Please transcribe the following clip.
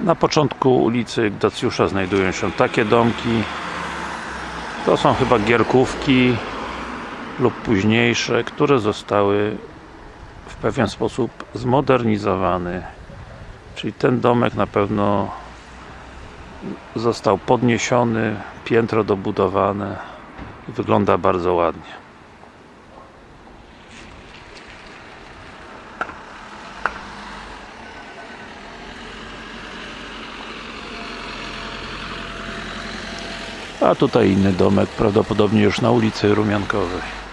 Na początku ulicy Dacjusza znajdują się takie domki. To są chyba gierkówki lub późniejsze, które zostały w pewien sposób zmodernizowane. Czyli ten domek na pewno został podniesiony, piętro dobudowane i wygląda bardzo ładnie. A tutaj inny domek, prawdopodobnie już na ulicy Rumiankowej.